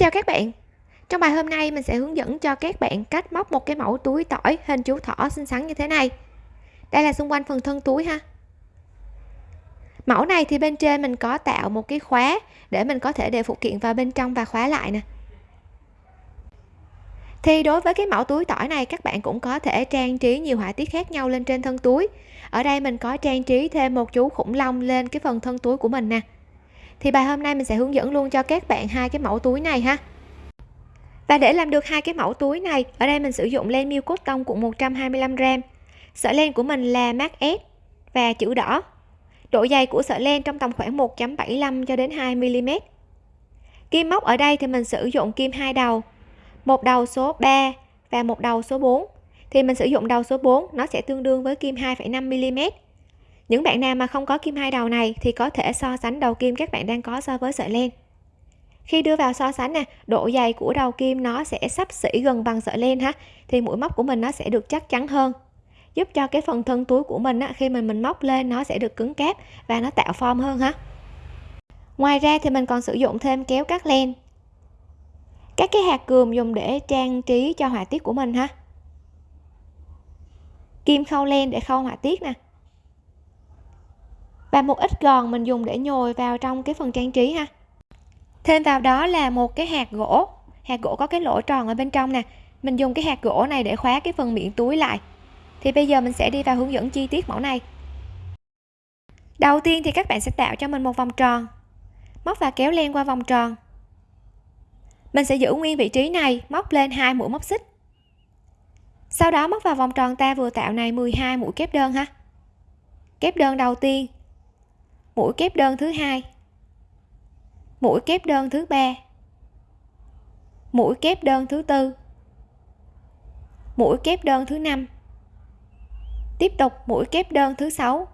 chào các bạn. Trong bài hôm nay, mình sẽ hướng dẫn cho các bạn cách móc một cái mẫu túi tỏi hình chú thỏ xinh xắn như thế này. Đây là xung quanh phần thân túi ha. Mẫu này thì bên trên mình có tạo một cái khóa để mình có thể để phụ kiện vào bên trong và khóa lại nè. Thì đối với cái mẫu túi tỏi này, các bạn cũng có thể trang trí nhiều họa tiết khác nhau lên trên thân túi. Ở đây mình có trang trí thêm một chú khủng long lên cái phần thân túi của mình nè thì bài hôm nay mình sẽ hướng dẫn luôn cho các bạn hai cái mẫu túi này ha. Và để làm được hai cái mẫu túi này ở đây mình sử dụng len miêu cốt tông cuộn 125 g sợi len của mình là mát S và chữ đỏ. Độ dày của sợi len trong tầm khoảng 1.75 cho đến 2 mm kim móc ở đây thì mình sử dụng kim hai đầu một đầu số 3 và một đầu số 4 thì mình sử dụng đầu số 4 nó sẽ tương đương với kim 2,5 mm những bạn nào mà không có kim hai đầu này thì có thể so sánh đầu kim các bạn đang có so với sợi len. Khi đưa vào so sánh nè độ dày của đầu kim nó sẽ sắp xỉ gần bằng sợi len ha thì mũi móc của mình nó sẽ được chắc chắn hơn. Giúp cho cái phần thân túi của mình á, khi mình mình móc lên nó sẽ được cứng cáp và nó tạo form hơn ha. Ngoài ra thì mình còn sử dụng thêm kéo cắt len. Các cái hạt cườm dùng để trang trí cho họa tiết của mình ha. Kim khâu len để khâu họa tiết nè và một ít gòn mình dùng để nhồi vào trong cái phần trang trí ha. Thêm vào đó là một cái hạt gỗ. Hạt gỗ có cái lỗ tròn ở bên trong nè. Mình dùng cái hạt gỗ này để khóa cái phần miệng túi lại. Thì bây giờ mình sẽ đi vào hướng dẫn chi tiết mẫu này. Đầu tiên thì các bạn sẽ tạo cho mình một vòng tròn. Móc và kéo len qua vòng tròn. Mình sẽ giữ nguyên vị trí này, móc lên hai mũi móc xích. Sau đó móc vào vòng tròn ta vừa tạo này 12 mũi kép đơn ha. Kép đơn đầu tiên mũi kép đơn thứ hai mũi kép đơn thứ ba mũi kép đơn thứ tư mũi kép đơn thứ năm tiếp tục mũi kép đơn thứ sáu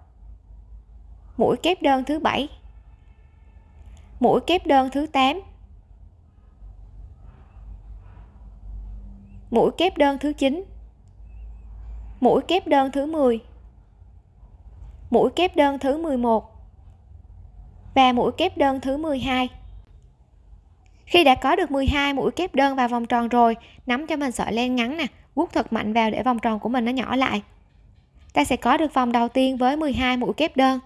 mũi kép đơn thứ bảy mũi kép đơn thứ 8 mũi kép đơn thứ 9 mũi kép đơn thứ 10 mũi kép đơn thứ 11 và mũi kép đơn thứ 12 khi đã có được 12 mũi kép đơn vào vòng tròn rồi, nắm cho mình sợi len ngắn nè vuốt thật mạnh vào để vòng tròn của mình nó nhỏ lại. Ta sẽ có được vòng đầu tiên với 12 mũi kép đơn.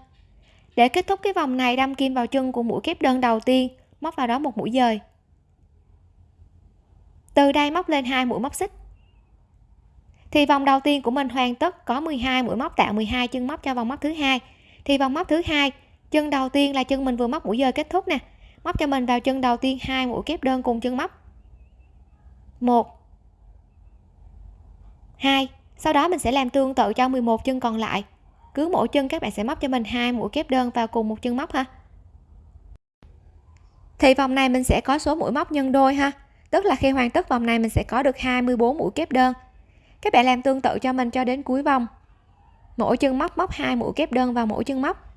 Để kết thúc cái vòng này, đâm kim vào chân của mũi kép đơn đầu tiên, móc vào đó một mũi dời. Từ đây móc lên hai mũi móc xích. Thì vòng đầu tiên của mình hoàn tất có 12 mũi móc, tạo 12 chân móc cho vòng móc thứ hai. Thì vòng móc thứ hai chân đầu tiên là chân mình vừa móc mũi dời kết thúc nè. Móc cho mình vào chân đầu tiên hai mũi kép đơn cùng chân móc. Một. Hai. Sau đó mình sẽ làm tương tự cho 11 chân còn lại. Cứ mỗi chân các bạn sẽ móc cho mình hai mũi kép đơn vào cùng một chân móc ha. Thì vòng này mình sẽ có số mũi móc nhân đôi ha. Tức là khi hoàn tất vòng này mình sẽ có được 24 mũi kép đơn. Các bạn làm tương tự cho mình cho đến cuối vòng. Mỗi chân móc móc hai mũi kép đơn vào mỗi chân móc.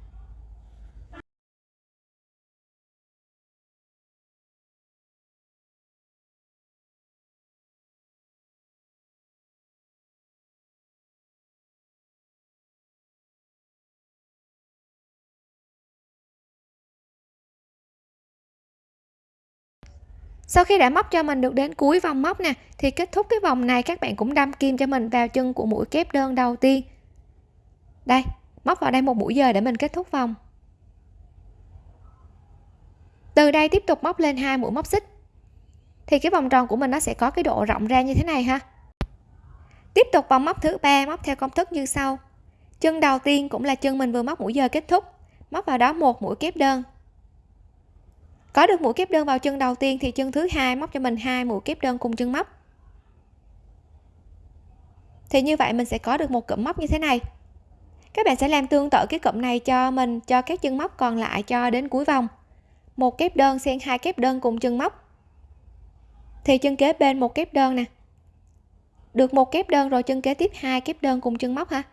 Sau khi đã móc cho mình được đến cuối vòng móc nè, thì kết thúc cái vòng này các bạn cũng đâm kim cho mình vào chân của mũi kép đơn đầu tiên. Đây, móc vào đây một mũi giờ để mình kết thúc vòng. Từ đây tiếp tục móc lên hai mũi móc xích. Thì cái vòng tròn của mình nó sẽ có cái độ rộng ra như thế này ha. Tiếp tục vòng móc thứ ba, móc theo công thức như sau. Chân đầu tiên cũng là chân mình vừa móc mũi giờ kết thúc. Móc vào đó một mũi kép đơn có được mũi kép đơn vào chân đầu tiên thì chân thứ hai móc cho mình hai mũi kép đơn cùng chân móc. Thì như vậy mình sẽ có được một cụm móc như thế này. Các bạn sẽ làm tương tự cái cụm này cho mình, cho các chân móc còn lại cho đến cuối vòng. Một kép đơn xen hai kép đơn cùng chân móc. Thì chân kế bên một kép đơn nè. Được một kép đơn rồi chân kế tiếp hai kép đơn cùng chân móc ha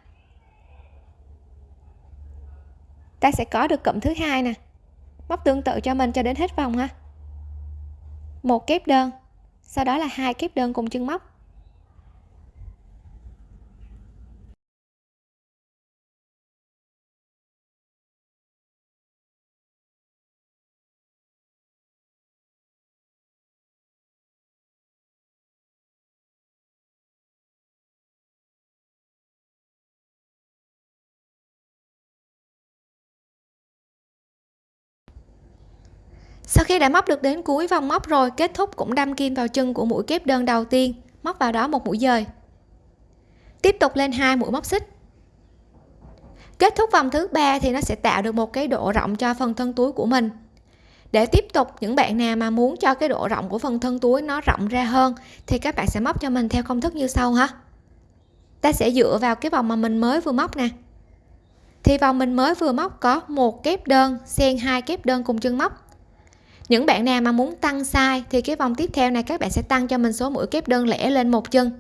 ta sẽ có được cụm thứ hai nè móc tương tự cho mình cho đến hết vòng ha. Một kép đơn, sau đó là hai kép đơn cùng chân móc. Sau khi đã móc được đến cuối vòng móc rồi, kết thúc cũng đâm kim vào chân của mũi kép đơn đầu tiên, móc vào đó một mũi dời. Tiếp tục lên hai mũi móc xích. Kết thúc vòng thứ ba thì nó sẽ tạo được một cái độ rộng cho phần thân túi của mình. Để tiếp tục, những bạn nào mà muốn cho cái độ rộng của phần thân túi nó rộng ra hơn, thì các bạn sẽ móc cho mình theo công thức như sau ha. Ta sẽ dựa vào cái vòng mà mình mới vừa móc nè. Thì vòng mình mới vừa móc có một kép đơn, xen hai kép đơn cùng chân móc những bạn nào mà muốn tăng size thì cái vòng tiếp theo này các bạn sẽ tăng cho mình số mũi kép đơn lẻ lên một chân.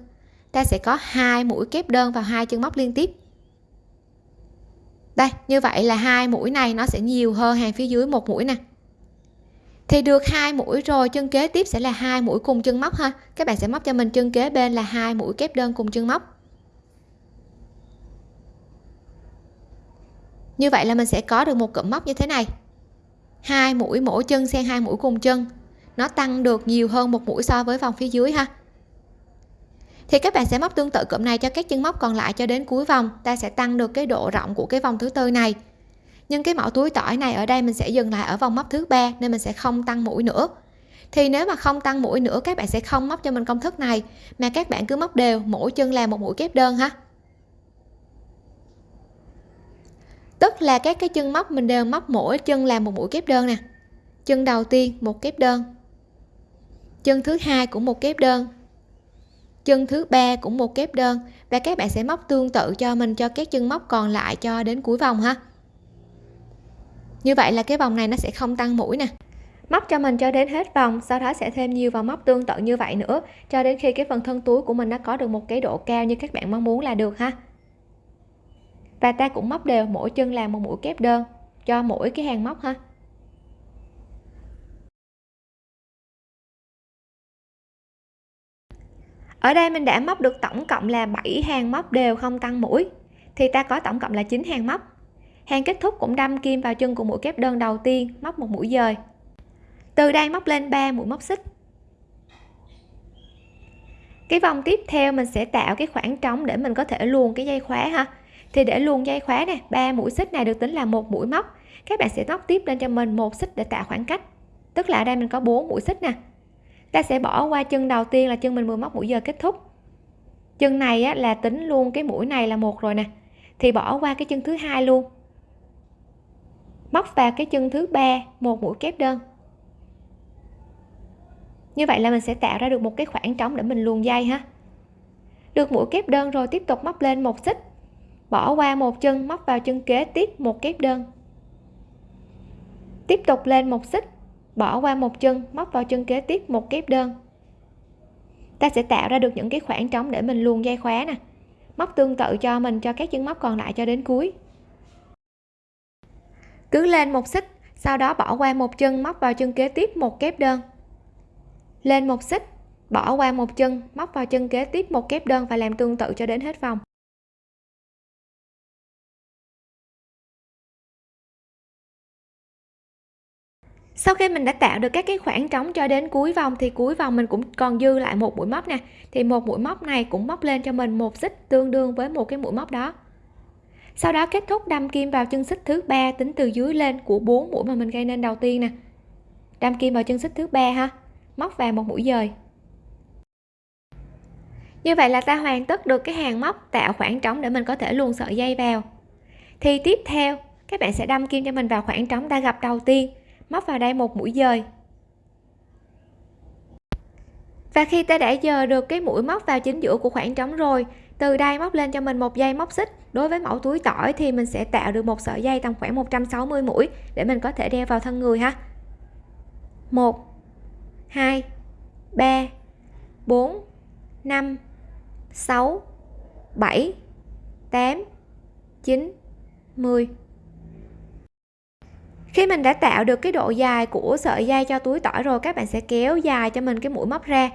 Ta sẽ có hai mũi kép đơn vào hai chân móc liên tiếp. Đây, như vậy là hai mũi này nó sẽ nhiều hơn hàng phía dưới một mũi nè. Thì được hai mũi rồi, chân kế tiếp sẽ là hai mũi cùng chân móc ha. Các bạn sẽ móc cho mình chân kế bên là hai mũi kép đơn cùng chân móc. Như vậy là mình sẽ có được một cụm móc như thế này hai mũi mỗi chân xen hai mũi cùng chân. Nó tăng được nhiều hơn một mũi so với vòng phía dưới ha. Thì các bạn sẽ móc tương tự cụm này cho các chân móc còn lại cho đến cuối vòng. Ta sẽ tăng được cái độ rộng của cái vòng thứ tư này. Nhưng cái mẫu túi tỏi này ở đây mình sẽ dừng lại ở vòng móc thứ ba nên mình sẽ không tăng mũi nữa. Thì nếu mà không tăng mũi nữa, các bạn sẽ không móc cho mình công thức này, mà các bạn cứ móc đều, mỗi chân làm một mũi kép đơn ha. Tức là các cái chân móc, mình đều móc mỗi chân làm một mũi kép đơn nè. Chân đầu tiên, một kép đơn. Chân thứ hai cũng một kép đơn. Chân thứ ba cũng một kép đơn. Và các bạn sẽ móc tương tự cho mình, cho các chân móc còn lại cho đến cuối vòng ha. Như vậy là cái vòng này nó sẽ không tăng mũi nè. Móc cho mình cho đến hết vòng, sau đó sẽ thêm nhiều vào móc tương tự như vậy nữa, cho đến khi cái phần thân túi của mình nó có được một cái độ cao như các bạn mong muốn là được ha và ta cũng móc đều mỗi chân làm một mũi kép đơn, cho mỗi cái hàng móc ha. Ở đây mình đã móc được tổng cộng là 7 hàng móc đều không tăng mũi, thì ta có tổng cộng là 9 hàng móc. Hàng kết thúc cũng đâm kim vào chân của mũi kép đơn đầu tiên, móc một mũi dời. Từ đây móc lên 3 mũi móc xích. Cái vòng tiếp theo mình sẽ tạo cái khoảng trống để mình có thể luồn cái dây khóa ha thì để luồn dây khóa nè ba mũi xích này được tính là một mũi móc. Các bạn sẽ móc tiếp lên cho mình một xích để tạo khoảng cách. Tức là ở đây mình có bốn mũi xích nè. Ta sẽ bỏ qua chân đầu tiên là chân mình vừa móc mũi giờ kết thúc. Chân này á, là tính luôn cái mũi này là một rồi nè. Thì bỏ qua cái chân thứ hai luôn. Móc vào cái chân thứ ba một mũi kép đơn. Như vậy là mình sẽ tạo ra được một cái khoảng trống để mình luồn dây ha. Được mũi kép đơn rồi tiếp tục móc lên một xích bỏ qua một chân, móc vào chân kế tiếp một kép đơn. Tiếp tục lên một xích, bỏ qua một chân, móc vào chân kế tiếp một kép đơn. Ta sẽ tạo ra được những cái khoảng trống để mình luồn dây khóa nè. Móc tương tự cho mình, cho các chân móc còn lại cho đến cuối. Cứ lên một xích, sau đó bỏ qua một chân, móc vào chân kế tiếp một kép đơn. Lên một xích, bỏ qua một chân, móc vào chân kế tiếp một kép đơn và làm tương tự cho đến hết vòng. Sau khi mình đã tạo được các cái khoảng trống cho đến cuối vòng thì cuối vòng mình cũng còn dư lại một mũi móc nè. Thì một mũi móc này cũng móc lên cho mình một xích tương đương với một cái mũi móc đó. Sau đó kết thúc đâm kim vào chân xích thứ ba tính từ dưới lên của bốn mũi mà mình gây nên đầu tiên nè. Đâm kim vào chân xích thứ ba ha, móc vào một mũi dời. Như vậy là ta hoàn tất được cái hàng móc tạo khoảng trống để mình có thể luồn sợi dây vào. Thì tiếp theo, các bạn sẽ đâm kim cho mình vào khoảng trống ta gặp đầu tiên móc vào đây một mũi dời. Và khi ta đã giờ được cái mũi móc vào chính giữa của khoảng trống rồi, từ đây móc lên cho mình một dây móc xích. Đối với mẫu túi tỏi thì mình sẽ tạo được một sợi dây tầm khoảng 160 mũi để mình có thể đeo vào thân người ha. 1 2 3 4 5 6 7 8 9 10 khi mình đã tạo được cái độ dài của sợi dây cho túi tỏi rồi, các bạn sẽ kéo dài cho mình cái mũi móc ra.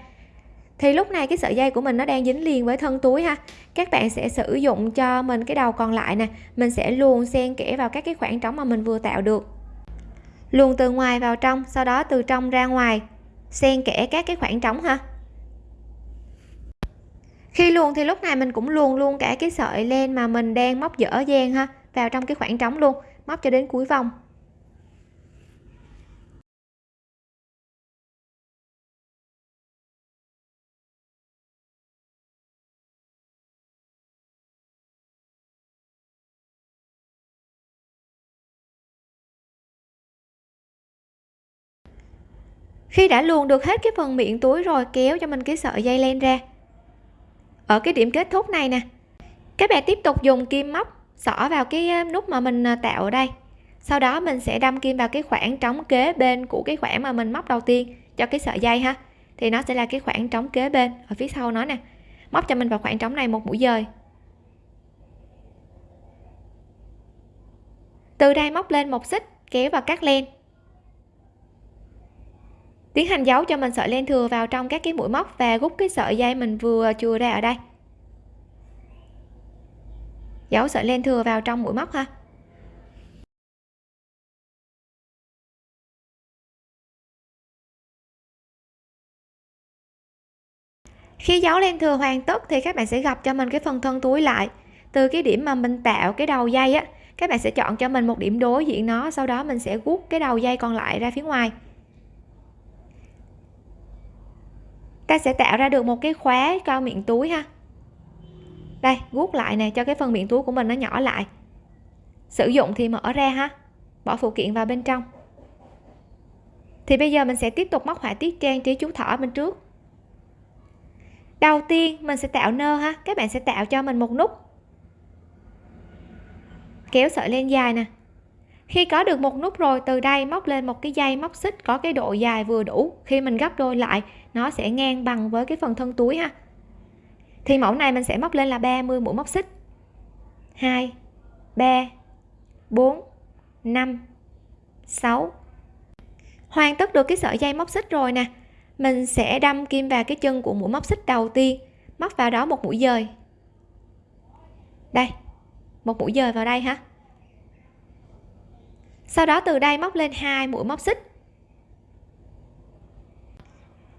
Thì lúc này cái sợi dây của mình nó đang dính liền với thân túi ha. Các bạn sẽ sử dụng cho mình cái đầu còn lại nè. Mình sẽ luồn xen kẽ vào các cái khoảng trống mà mình vừa tạo được. Luồn từ ngoài vào trong, sau đó từ trong ra ngoài. Xen kẽ các cái khoảng trống ha. Khi luồn thì lúc này mình cũng luồn luôn cả cái sợi len mà mình đang móc dở dang ha, vào trong cái khoảng trống luôn, móc cho đến cuối vòng. Khi đã luồn được hết cái phần miệng túi rồi, kéo cho mình cái sợi dây len ra. Ở cái điểm kết thúc này nè, các bạn tiếp tục dùng kim móc xỏ vào cái ờ, nút mà mình ờ, tạo ở đây. Sau đó mình sẽ đâm kim vào cái khoảng trống kế bên của cái khoảng mà mình móc đầu tiên cho cái sợi dây ha. Thì nó sẽ là cái khoảng trống kế bên ở phía sau nó nè. Móc cho mình vào khoảng trống này một mũi dời. Từ đây móc lên một xích, kéo và cắt len tiến hành giấu cho mình sợi len thừa vào trong các cái mũi móc và rút cái sợi dây mình vừa chừa ra ở đây. Giấu sợi len thừa vào trong mũi móc ha. Khi giấu len thừa hoàn tất thì các bạn sẽ gặp cho mình cái phần thân túi lại. Từ cái điểm mà mình tạo cái đầu dây á, các bạn sẽ chọn cho mình một điểm đối diện nó, sau đó mình sẽ rút cái đầu dây còn lại ra phía ngoài. Ta sẽ tạo ra được một cái khóa cao miệng túi ha. Đây, guốc lại nè, cho cái phần miệng túi của mình nó nhỏ lại. Sử dụng thì mở ra ha. Bỏ phụ kiện vào bên trong. Thì bây giờ mình sẽ tiếp tục móc họa tiết trang trí chú thỏ bên trước. Đầu tiên, mình sẽ tạo nơ ha. Các bạn sẽ tạo cho mình một nút. Kéo sợi len dài nè. Khi có được một nút rồi, từ đây móc lên một cái dây móc xích có cái độ dài vừa đủ. Khi mình gấp đôi lại nó sẽ ngang bằng với cái phần thân túi ha. Thì mẫu này mình sẽ móc lên là 30 mũi móc xích. 2 3 4 5 6 hoàn tất được cái sợi dây móc xích rồi nè. Mình sẽ đâm kim vào cái chân của mũi móc xích đầu tiên, móc vào đó một mũi dời. Đây, một mũi dời vào đây ha. Sau đó từ đây móc lên hai mũi móc xích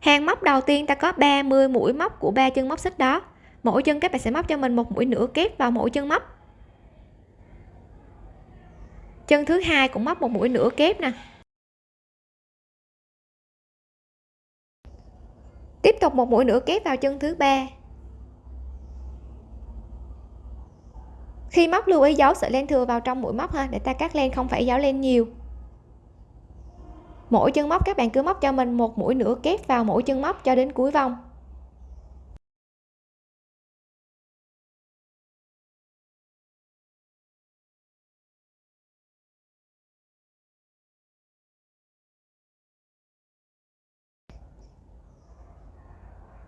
hàng móc đầu tiên ta có 30 mũi móc của ba chân móc xích đó. Mỗi chân các bạn sẽ móc cho mình một mũi nửa kép vào mỗi chân móc. Chân thứ hai cũng móc một mũi nửa kép nè. Tiếp tục một mũi nửa kép vào chân thứ ba. Khi móc lưu ý giấu sợi len thừa vào trong mũi móc ha, để ta cắt len, không phải giấu len nhiều mỗi chân móc, các bạn cứ móc cho mình một mũi nửa kép vào mỗi chân móc cho đến cuối vòng.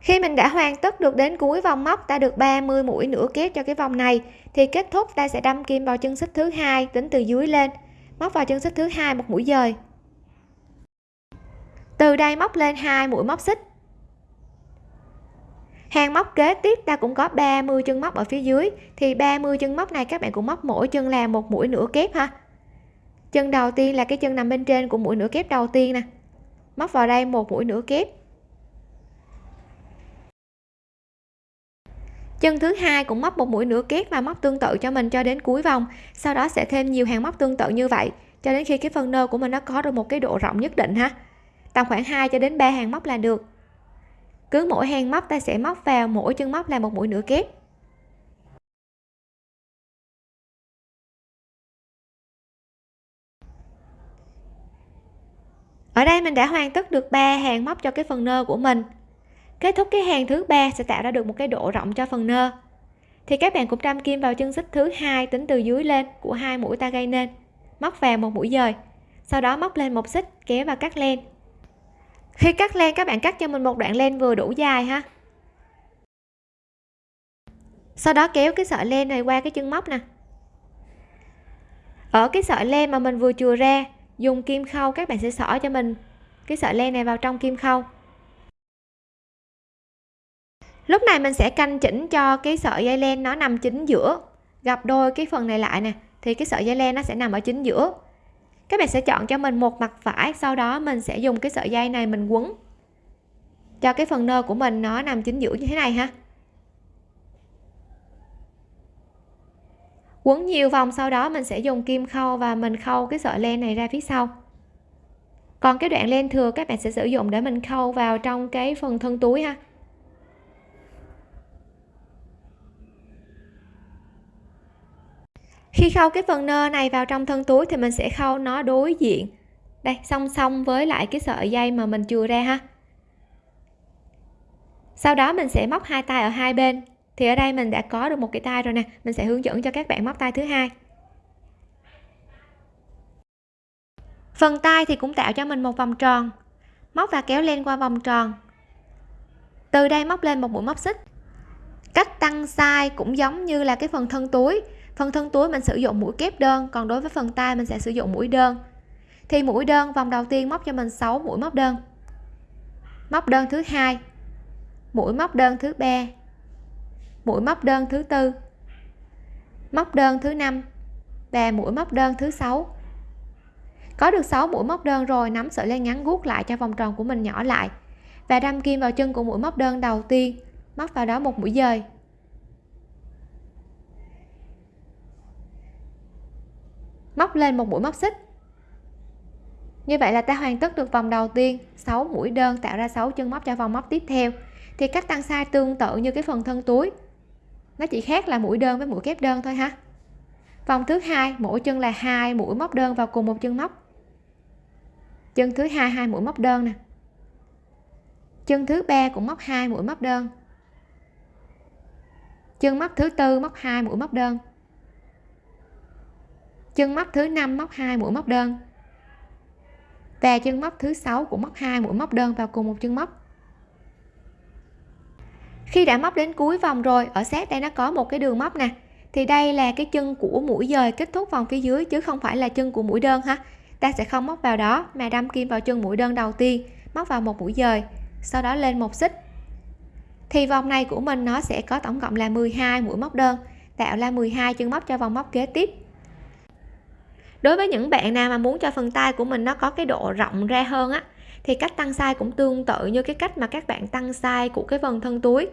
Khi mình đã hoàn tất được đến cuối vòng móc, ta được 30 mũi nửa kép cho cái vòng này, thì kết thúc ta sẽ đâm kim vào chân xích thứ hai tính từ dưới lên. Móc vào chân xích thứ hai một mũi dời từ đây móc lên hai mũi móc xích. Hàng móc kế tiếp, ta cũng có 30 chân móc ở phía dưới. Thì 30 chân móc này các bạn cũng móc mỗi chân là một mũi nửa kép ha. Chân đầu tiên là cái chân nằm bên trên của mũi nửa kép đầu tiên nè. Móc vào đây một mũi nửa kép. Chân thứ hai cũng móc một mũi nửa kép và móc tương tự cho mình cho đến cuối vòng. Sau đó sẽ thêm nhiều hàng móc tương tự như vậy, cho đến khi cái phần nơ của mình nó có được một cái độ rộng nhất định ha tầm khoảng 2 cho đến 3 hàng móc là được. Cứ mỗi hàng móc ta sẽ móc vào mỗi chân móc là một mũi nửa kép. Ở đây mình đã hoàn tất được 3 hàng móc cho cái phần nơ của mình. Kết thúc cái hàng thứ ba sẽ tạo ra được một cái độ rộng cho phần nơ. Thì các bạn cũng đâm kim vào chân xích thứ hai tính từ dưới lên của hai mũi ta gây nên. Móc vào một mũi dời, sau đó móc lên một xích, kéo và cắt len khi cắt len, các bạn cắt cho mình một đoạn len vừa đủ dài ha. Sau đó kéo cái sợi len này qua cái chân móc nè. Ở cái sợi len mà mình vừa chừa ra, dùng kim khâu, các bạn sẽ xỏ cho mình cái sợi len này vào trong kim khâu. Lúc này mình sẽ canh chỉnh cho cái sợi dây len nó nằm chính giữa gặp đôi cái phần này lại nè, thì cái sợi dây len nó sẽ nằm ở chính giữa các bạn sẽ chọn cho mình một mặt phải, sau đó mình sẽ dùng cái sợi dây này mình quấn. Cho cái phần nơ của mình nó nằm chính giữa như thế này ha. Quấn nhiều vòng, sau đó mình sẽ dùng kim khâu và mình khâu cái sợi len này ra phía sau. Còn cái đoạn len thừa các bạn sẽ sử dụng để mình khâu vào trong cái phần thân túi ha. Khi khâu cái phần nơ này vào trong thân túi thì mình sẽ khâu nó đối diện. Đây, song song với lại cái sợi dây mà mình chừa ra ha. Sau đó mình sẽ móc hai tay ở hai bên. Thì ở đây mình đã có được một cái tay rồi nè. Mình sẽ hướng dẫn cho các bạn móc tay thứ hai. Phần tay thì cũng tạo cho mình một vòng tròn. Móc và kéo lên qua vòng tròn. Từ đây móc lên một mũi móc xích. Cách tăng size cũng giống như là cái phần thân túi phần thân túi mình sử dụng mũi kép đơn, còn đối với phần tay mình sẽ sử dụng mũi đơn. Thì mũi đơn, vòng đầu tiên móc cho mình 6 mũi móc đơn. Móc đơn thứ hai, mũi móc đơn thứ ba, mũi móc đơn thứ tư, móc đơn thứ năm và mũi móc đơn thứ sáu. Có được 6 mũi móc đơn rồi, nắm sợi len ngắn gút lại cho vòng tròn của mình nhỏ lại và đâm kim vào chân của mũi móc đơn đầu tiên. Móc vào đó một mũi dời. Móc lên một mũi móc xích. Như vậy là ta hoàn tất được vòng đầu tiên 6 mũi đơn tạo ra 6 chân móc cho vòng móc tiếp theo. Thì cách tăng size tương tự như cái phần thân túi. Nó chỉ khác là mũi đơn với mũi kép đơn thôi ha. Vòng thứ hai, mỗi chân là hai mũi móc đơn vào cùng một chân móc. Chân thứ hai hai mũi móc đơn nè. Chân thứ ba cũng móc hai mũi móc đơn. Chân móc thứ tư móc hai mũi móc đơn chân móc thứ năm móc hai, mũi móc đơn. Và chân móc thứ sáu cũng móc hai, mũi móc đơn vào cùng một chân móc. Khi đã móc đến cuối vòng rồi, ở sát đây nó có một cái đường móc nè. Thì đây là cái chân của mũi dời kết thúc vòng phía dưới, chứ không phải là chân của mũi đơn ha. Ta sẽ không móc vào đó, mà đâm kim vào chân mũi đơn đầu tiên, móc vào một mũi dời, sau đó lên một xích. Thì vòng này của mình nó sẽ có tổng cộng là 12 mũi móc đơn, tạo ra 12 chân móc cho vòng móc kế tiếp đối với những bạn nào mà muốn cho phần tay của mình nó có cái độ rộng ra hơn á, thì cách tăng size cũng tương tự như cái cách mà các bạn tăng size của cái phần thân túi.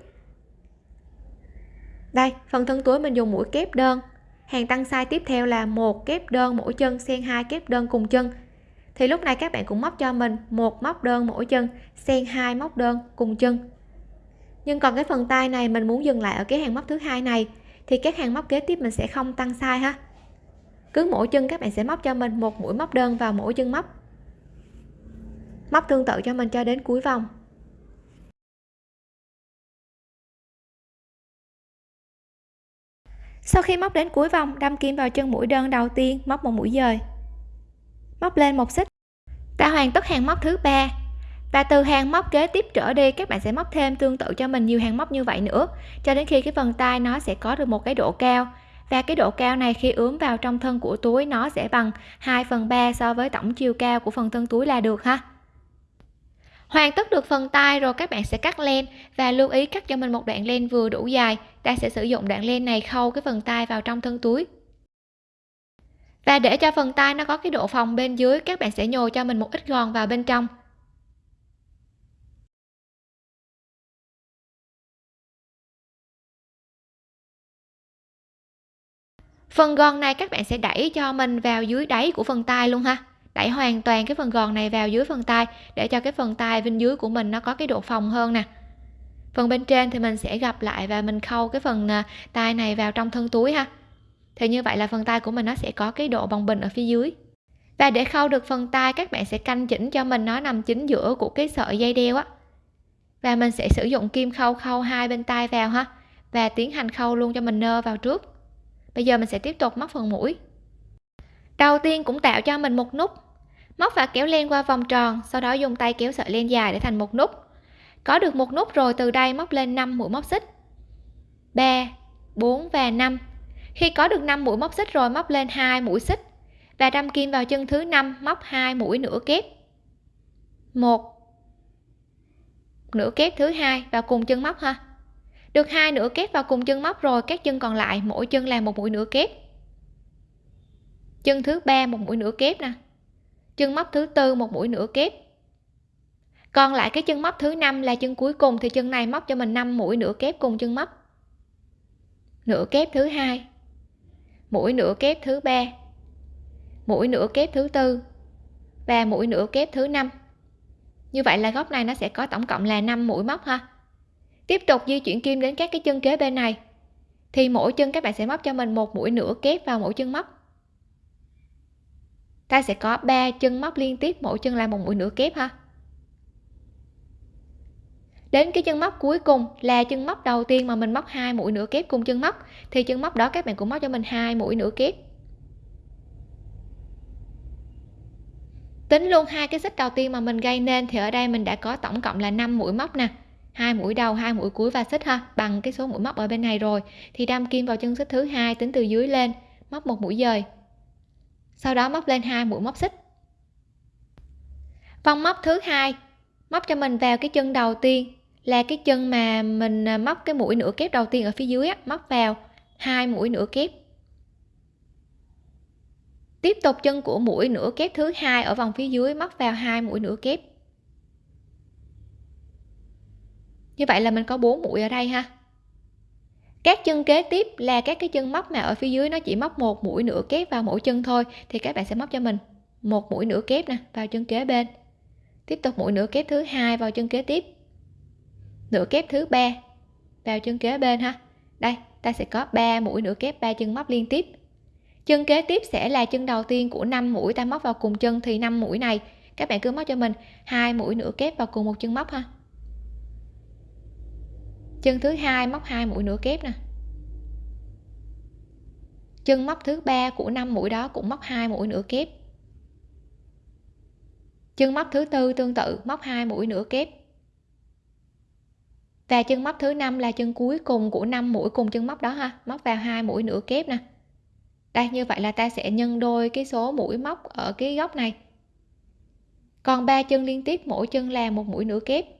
Đây, phần thân túi mình dùng mũi kép đơn. Hàng tăng size tiếp theo là một kép đơn mỗi chân, xen hai kép đơn cùng chân. Thì lúc này các bạn cũng móc cho mình một móc đơn mỗi chân, xen hai móc đơn cùng chân. Nhưng còn cái phần tay này mình muốn dừng lại ở cái hàng móc thứ hai này, thì các hàng móc kế tiếp mình sẽ không tăng size ha cứ mỗi chân các bạn sẽ móc cho mình một mũi móc đơn vào mỗi chân móc. Móc tương tự cho mình cho đến cuối vòng. Sau khi móc đến cuối vòng, đâm kim vào chân mũi đơn đầu tiên, móc một mũi dời. Móc lên một xích. Ta hoàn tất hàng móc thứ ba. Và từ hàng móc kế tiếp trở đi, các bạn sẽ móc thêm tương tự cho mình nhiều hàng móc như vậy nữa. Cho đến khi cái phần tay nó sẽ có được một cái độ cao và cái độ cao này khi ướm vào trong thân của túi, nó sẽ bằng 2 phần 3 so với tổng chiều cao của phần thân túi là được ha. Hoàn tất được phần tay rồi, các bạn sẽ cắt len. Và lưu ý cắt cho mình một đoạn len vừa đủ dài. Ta sẽ sử dụng đoạn len này khâu cái phần tay vào trong thân túi. Và để cho phần tay nó có cái độ phòng bên dưới, các bạn sẽ nhồi cho mình một ít gòn vào bên trong. Phần gòn này các bạn sẽ đẩy cho mình vào dưới đáy của phần tay luôn ha. Đẩy hoàn toàn cái phần gòn này vào dưới phần tay để cho cái phần tay bên dưới của mình nó có cái độ phòng hơn nè. Phần bên trên thì mình sẽ gặp lại và mình khâu cái phần à, tay này vào trong thân túi ha. Thì như vậy là phần tay của mình nó sẽ có cái độ bồng bềnh ở phía dưới. Và để khâu được phần tay các bạn sẽ canh chỉnh cho mình nó nằm chính giữa của cái sợi dây đeo á. Và mình sẽ sử dụng kim khâu khâu hai bên tay vào ha. Và tiến hành khâu luôn cho mình nơ vào trước bây giờ mình sẽ tiếp tục móc phần mũi. Đầu tiên cũng tạo cho mình một nút. Móc và kéo len qua vòng tròn, sau đó dùng tay kéo sợi len dài để thành một nút. Có được một nút rồi từ đây móc lên 5 mũi móc xích. 3 4 và 5 khi có được 5 mũi móc xích rồi móc lên hai mũi xích. Và đâm kim vào chân thứ 5 móc hai mũi nửa kép. Một. Nửa kép thứ hai vào cùng chân móc ha được hai nửa kép vào cùng chân móc rồi, các chân còn lại, mỗi chân làm một mũi nửa kép. Chân thứ ba, một mũi nửa kép nè. Chân móc thứ tư, một mũi nửa kép. Còn lại cái chân móc thứ năm là chân cuối cùng, thì chân này móc cho mình 5 mũi nửa kép cùng chân móc. Nửa kép thứ hai. Mũi nửa kép thứ ba. Mũi nửa kép thứ tư. Và mũi nửa kép thứ năm. Như vậy là góc này nó sẽ có tổng cộng là 5 mũi móc ha tiếp tục di chuyển kim đến các cái chân kế bên này. Thì mỗi chân các bạn sẽ móc cho mình một mũi nửa kép vào mỗi chân móc. Ta sẽ có 3 chân móc liên tiếp, mỗi chân là một mũi nửa kép ha. Đến cái chân móc cuối cùng là chân móc đầu tiên mà mình móc hai mũi nửa kép cùng chân móc. Thì chân móc đó các bạn cũng móc cho mình hai mũi nửa kép. Tính luôn hai cái xích đầu tiên mà mình gây nên thì ở đây mình đã có tổng cộng là 5 mũi móc nè hai mũi đầu hai mũi cuối và xích ha bằng cái số mũi móc ở bên này rồi. Thì đâm kim vào chân xích thứ hai tính từ dưới lên móc một mũi dời. Sau đó móc lên hai mũi móc xích. Vòng móc thứ hai móc cho mình vào cái chân đầu tiên là cái chân mà mình à, móc cái mũi nửa kép đầu tiên ở phía dưới á, móc vào hai mũi nửa kép. Tiếp tục chân của mũi nửa kép thứ hai ở vòng phía dưới móc vào hai mũi nửa kép. Như vậy là mình có bốn mũi ở đây ha. Các chân kế tiếp là các cái chân móc mà ở phía dưới nó chỉ móc một mũi nửa kép vào mỗi chân thôi, thì các bạn sẽ móc cho mình một mũi nửa kép nè, vào chân kế bên. Tiếp tục mũi nửa kép thứ hai vào chân kế tiếp. Nửa kép thứ ba vào chân kế bên ha. Đây, ta sẽ có 3 mũi nửa kép, ba chân móc liên tiếp. Chân kế tiếp sẽ là chân đầu tiên của 5 mũi ta móc vào cùng chân, thì 5 mũi này, các bạn cứ móc cho mình hai mũi nửa kép vào cùng một chân móc ha chân thứ hai móc hai mũi nửa kép nè. Chân móc thứ ba của năm mũi đó cũng móc hai mũi nửa kép. Chân móc thứ tư tương tự, móc hai mũi nửa kép. Và chân móc thứ năm là chân cuối cùng của năm mũi cùng chân móc đó ha, móc vào hai mũi nửa kép nè. Đây, như vậy là ta sẽ nhân đôi cái số mũi móc ở cái góc này. Còn ba chân liên tiếp, mỗi chân là một mũi nửa kép.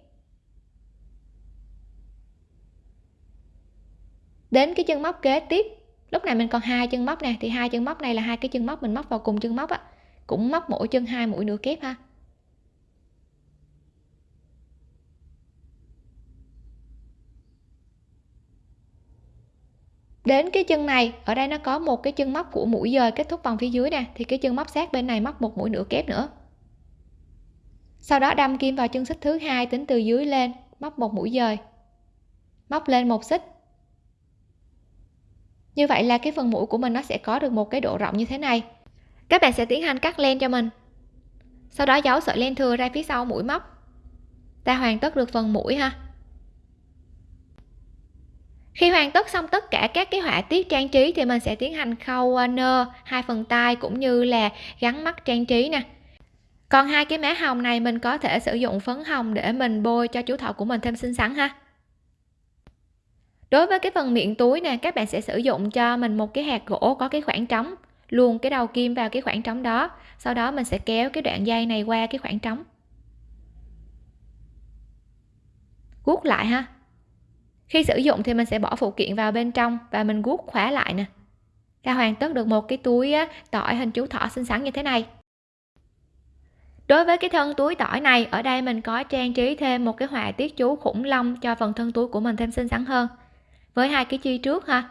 Đến cái chân móc kế tiếp. Lúc này mình còn hai chân móc nè, thì hai chân móc này là hai cái chân móc mình móc vào cùng chân móc á, cũng móc mỗi chân hai mũi nửa kép ha. Đến cái chân này, ở đây nó có một cái chân móc của mũi dời kết thúc vòng phía dưới nè, thì cái chân móc sát bên này móc một mũi nửa kép nữa. Sau đó đâm kim vào chân xích thứ hai tính từ dưới lên, móc một mũi dời, móc lên một xích như vậy là cái phần mũi của mình nó sẽ có được một cái độ rộng như thế này. Các bạn sẽ tiến hành cắt len cho mình. Sau đó giấu sợi len thừa ra phía sau mũi móc. Ta hoàn tất được phần mũi ha. Khi hoàn tất xong tất cả các cái họa tiết trang trí thì mình sẽ tiến hành khâu nơ hai phần tay cũng như là gắn mắt trang trí nè. Còn hai cái má hồng này mình có thể sử dụng phấn hồng để mình bôi cho chú thọ của mình thêm xinh xắn ha đối với cái phần miệng túi nè, các bạn sẽ sử dụng cho mình một cái hạt gỗ có cái khoảng trống, luồn cái đầu kim vào cái khoảng trống đó, sau đó mình sẽ kéo cái đoạn dây này qua cái khoảng trống. Guốc lại ha. Khi sử dụng thì mình sẽ bỏ phụ kiện vào bên trong và mình guốc khóa lại nè. Ta hoàn tất được một cái túi tỏi hình chú thỏ xinh xắn như thế này. Đối với cái thân túi tỏi này, ở đây mình có trang trí thêm một cái họa tiết chú khủng long cho phần thân túi của mình thêm xinh xắn hơn với hai cái chi trước ha,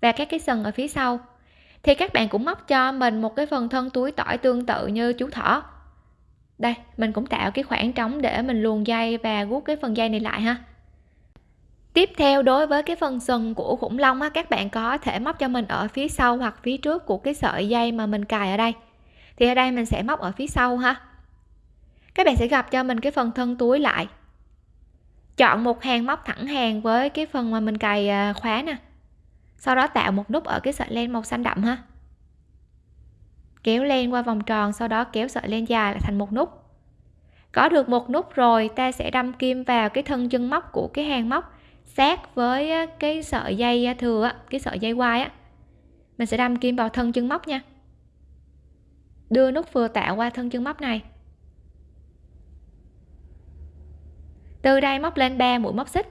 và các cái sừng ở phía sau. Thì các bạn cũng móc cho mình một cái phần thân túi tỏi tương tự như chú thỏ. Đây, mình cũng tạo cái khoảng trống để mình luồn dây và guốc cái phần dây này lại ha. Tiếp theo, đối với cái phần sừng của khủng long á, các bạn có thể móc cho mình ở phía sau hoặc phía trước của cái sợi dây mà mình cài ở đây. Thì ở đây mình sẽ móc ở phía sau ha. Các bạn sẽ gặp cho mình cái phần thân túi lại chọn một hàng móc thẳng hàng với cái phần mà mình cài à, khóa nè. Sau đó tạo một nút ở cái sợi len màu xanh đậm ha. Kéo len qua vòng tròn, sau đó kéo sợi len dài lại thành một nút. Có được một nút rồi, ta sẽ đâm kim vào cái thân chân móc của cái hàng móc, sát với cái sợi dây thừa cái sợi dây quai, á. Mình sẽ đâm kim vào thân chân móc nha. Đưa nút vừa tạo qua thân chân móc này. Từ đây móc lên 3 mũi móc xích.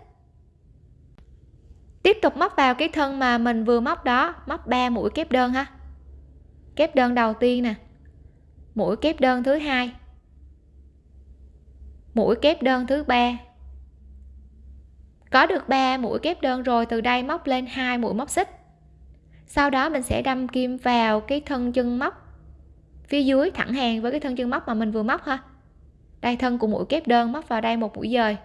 Tiếp tục móc vào cái thân mà mình vừa móc đó, móc 3 mũi kép đơn ha. Kép đơn đầu tiên nè. Mũi kép đơn thứ hai. Mũi kép đơn thứ ba. Có được 3 mũi kép đơn rồi, từ đây móc lên hai mũi móc xích. Sau đó mình sẽ đâm kim vào cái thân chân móc phía dưới, thẳng hàng với cái thân chân móc mà mình vừa móc ha đây thân của mũi kép đơn móc vào đây một mũi dời.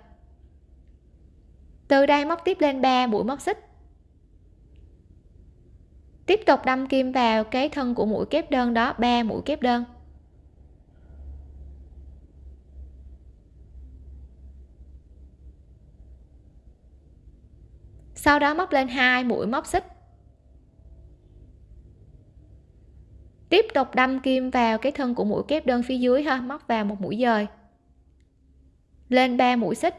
Từ đây móc tiếp lên 3 mũi móc xích. Tiếp tục đâm kim vào cái thân của mũi kép đơn đó 3 mũi kép đơn. Sau đó móc lên hai mũi móc xích. Tiếp tục đâm kim vào cái thân của mũi kép đơn phía dưới ha, móc vào một mũi dời lên 3 mũi xích.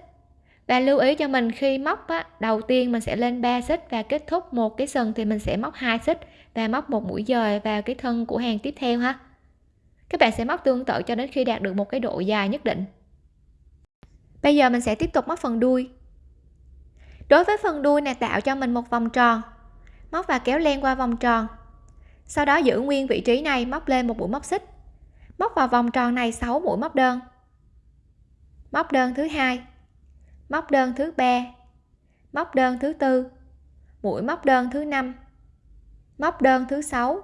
Và lưu ý cho mình khi móc á, đầu tiên mình sẽ lên 3 xích và kết thúc một cái sừng thì mình sẽ móc hai xích và móc một mũi dời vào cái thân của hàng tiếp theo ha. Các bạn sẽ móc tương tự cho đến khi đạt được một cái độ dài nhất định. Bây giờ mình sẽ tiếp tục móc phần đuôi. Đối với phần đuôi này tạo cho mình một vòng tròn. Móc và kéo len qua vòng tròn. Sau đó giữ nguyên vị trí này móc lên một mũi móc xích. Móc vào vòng tròn này 6 mũi móc đơn móc đơn thứ hai. Móc đơn thứ ba. Móc đơn thứ tư. Mũi móc đơn thứ năm. Móc đơn thứ sáu.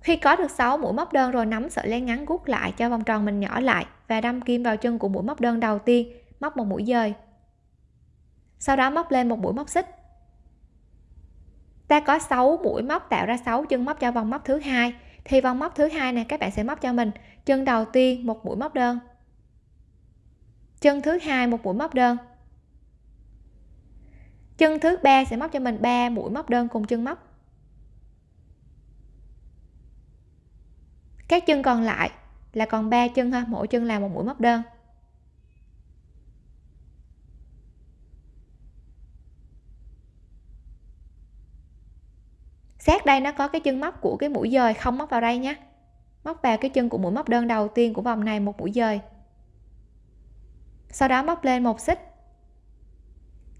Khi có được 6 mũi móc đơn rồi, nắm sợi len ngắn gút lại cho vòng tròn mình nhỏ lại và đâm kim vào chân của mũi móc đơn đầu tiên, móc một mũi dời. Sau đó móc lên một mũi móc xích. Ta có 6 mũi móc tạo ra 6 chân móc cho vòng móc thứ hai. Thì vòng móc thứ hai này, các bạn sẽ móc cho mình. Chân đầu tiên, một mũi móc đơn chân thứ hai, một mũi móc đơn. Chân thứ ba sẽ móc cho mình 3 mũi móc đơn cùng chân móc. Các chân còn lại là còn 3 chân ha mỗi chân là một mũi móc đơn. Sát đây nó có cái chân móc của cái mũi dời không móc vào đây nhé. Móc vào cái chân của mũi móc đơn đầu tiên của vòng này, một mũi dời sau đó móc lên một xích.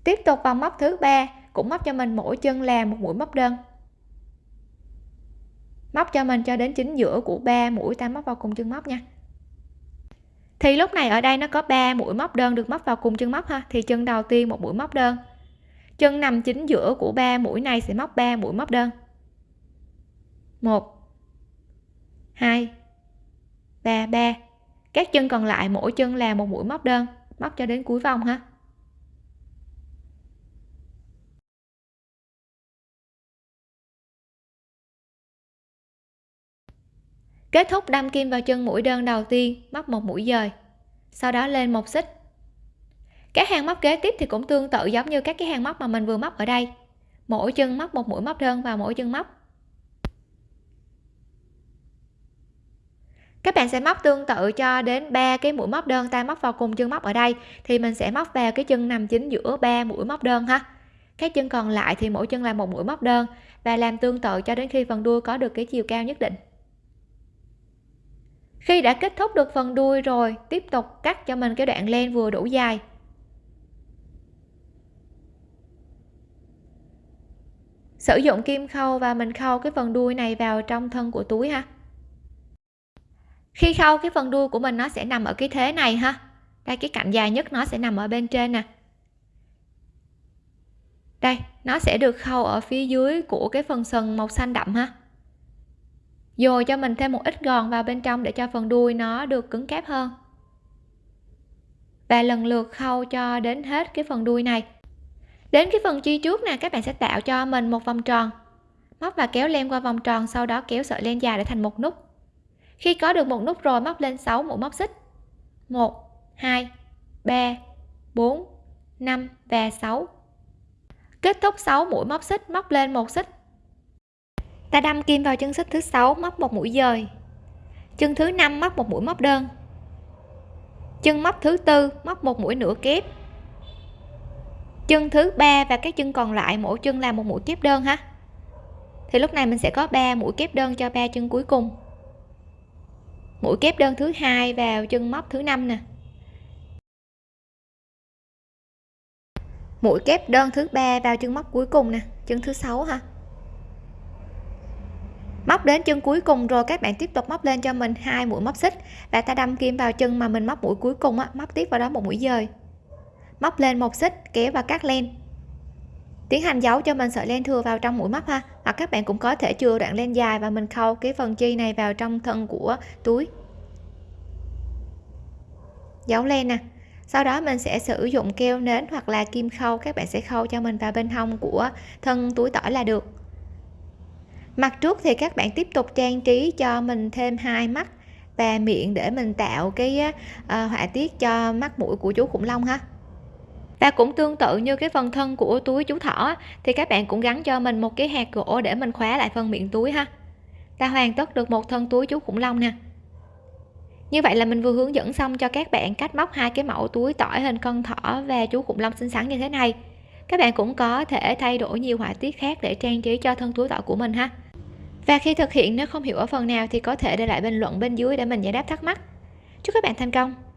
Tiếp tục vòng móc thứ ba, cũng móc cho mình mỗi chân là một mũi móc đơn. Móc cho mình cho đến chính giữa của ba mũi, ta móc vào cùng chân móc nha. Thì lúc này ở đây nó có 3 mũi móc đơn được móc vào cùng chân móc ha, thì chân đầu tiên một mũi móc đơn. Chân nằm chính giữa của ba mũi này sẽ móc 3 mũi móc đơn. 1 2 3 3 các chân còn lại mỗi chân là một mũi móc đơn móc cho đến cuối vòng ha. Kết thúc đâm kim vào chân mũi đơn đầu tiên, móc một mũi dời. Sau đó lên một xích. Các hàng móc kế tiếp thì cũng tương tự giống như các cái hàng móc mà mình vừa móc ở đây. Mỗi chân móc một mũi móc đơn vào mỗi chân móc các bạn sẽ móc tương tự cho đến ba cái mũi móc đơn ta móc vào cùng chân móc ở đây. Thì mình sẽ móc vào cái chân nằm chính giữa ba mũi móc đơn ha. Các chân còn lại thì mỗi chân là một mũi móc đơn. Và làm tương tự cho đến khi phần đuôi có được cái chiều cao nhất định. Khi đã kết thúc được phần đuôi rồi, tiếp tục cắt cho mình cái đoạn len vừa đủ dài. Sử dụng kim khâu và mình khâu cái phần đuôi này vào trong thân của túi ha khi khâu cái phần đuôi của mình nó sẽ nằm ở cái thế này ha. Đây, cái cạnh dài nhất nó sẽ nằm ở bên trên nè. Đây, nó sẽ được khâu ở phía dưới của cái phần sừng màu xanh đậm ha. Dồi cho mình thêm một ít gòn vào bên trong để cho phần đuôi nó được cứng cáp hơn. Và lần lượt khâu cho đến hết cái phần đuôi này. Đến cái phần chi trước nè, các bạn sẽ tạo cho mình một vòng tròn. Móc và kéo len qua vòng tròn, sau đó kéo sợi len dài để thành một nút khi có được một nút rồi móc lên 6 mũi móc xích. 1 2 3 4 5 và 6 kết thúc 6 mũi móc xích, móc lên một xích. Ta đâm kim vào chân xích thứ sáu, móc một mũi dời. Chân thứ năm móc một mũi móc đơn. Chân móc thứ tư móc một mũi nửa kép. Chân thứ ba và các chân còn lại, mỗi chân là một mũi kép đơn ha. Thì lúc này mình sẽ có 3 mũi kép đơn cho ba chân cuối cùng mũi kép đơn thứ hai vào chân móc thứ năm nè. Mũi kép đơn thứ ba vào chân móc cuối cùng nè, chân thứ sáu ha. Móc đến chân cuối cùng rồi, các bạn tiếp tục móc lên cho mình hai mũi móc xích và ta đâm kim vào chân mà mình móc mũi cuối cùng á, móc tiếp vào đó một mũi dời. Móc lên một xích, kéo và cắt len. Tiến hành giấu cho mình sợi len thừa vào trong mũi móc ha hoặc các bạn cũng có thể chừa đoạn len dài và mình khâu cái phần chi này vào trong thân của túi. Giấu len nè. Sau đó mình sẽ sử dụng keo nến hoặc là kim khâu các bạn sẽ khâu cho mình vào bên hông của thân túi tỏi là được. Mặt trước thì các bạn tiếp tục trang trí cho mình thêm hai mắt và miệng để mình tạo cái uh, họa tiết cho mắt mũi của chú khủng long ha và cũng tương tự như cái phần thân của túi chú thỏ thì các bạn cũng gắn cho mình một cái hạt gỗ để mình khóa lại phần miệng túi ha. Ta hoàn tất được một thân túi chú khủng long nè. Như vậy là mình vừa hướng dẫn xong cho các bạn cách móc hai cái mẫu túi tỏi hình con thỏ và chú khủng long xinh xắn như thế này. Các bạn cũng có thể thay đổi nhiều họa tiết khác để trang trí cho thân túi tỏi của mình ha. Và khi thực hiện, nếu không hiểu ở phần nào thì có thể để lại bình luận bên dưới để mình giải đáp thắc mắc. Chúc các bạn thành công!